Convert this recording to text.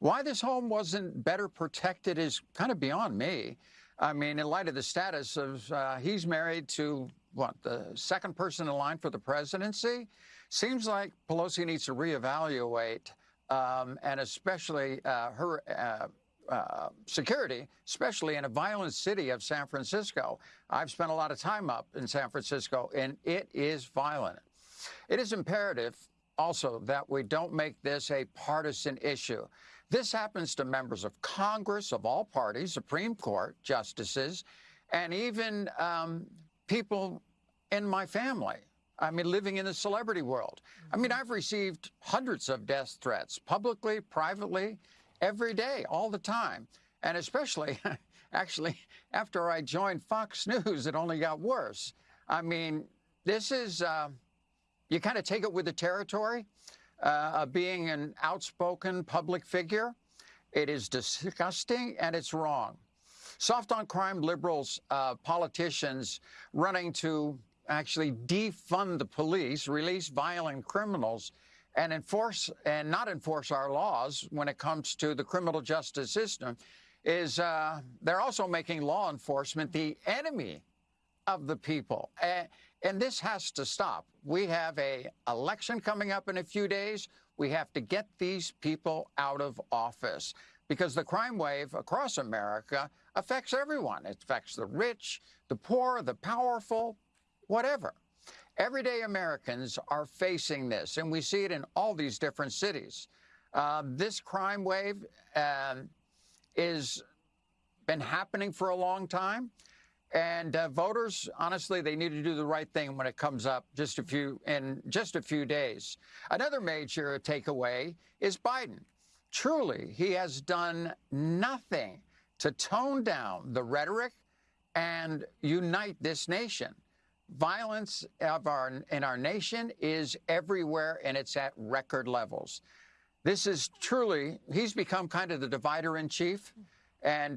Why this home wasn't better protected is kind of beyond me. I mean, in light of the status of uh, he's married to what the second person in line for the presidency, seems like Pelosi needs to reevaluate, um, and especially uh, her. Uh, uh, security, especially in a violent city of San Francisco. I've spent a lot of time up in San Francisco, and it is violent. It is imperative also that we don't make this a partisan issue. This happens to members of Congress of all parties, Supreme Court justices, and even um, people in my family. I mean, living in the celebrity world. I mean, I've received hundreds of death threats, publicly, privately, every day, all the time. And especially, actually, after I joined Fox News, it only got worse. I mean, this is, uh, you kind of take it with the territory uh, being an outspoken public figure. It is disgusting and it's wrong. Soft on crime liberals, uh, politicians running to actually defund the police, release violent criminals, and enforce and not enforce our laws when it comes to the criminal justice system is uh, they're also making law enforcement the enemy of the people. And, and this has to stop. We have a election coming up in a few days. We have to get these people out of office because the crime wave across America affects everyone. It affects the rich, the poor, the powerful, whatever. Everyday Americans are facing this, and we see it in all these different cities. Uh, this crime wave uh, is been happening for a long time, and uh, voters, honestly, they need to do the right thing when it comes up just a few in just a few days. Another major takeaway is Biden. Truly, he has done nothing to tone down the rhetoric and unite this nation. Violence of our, in our nation is everywhere and it's at record levels. This is truly, he's become kind of the divider in chief. And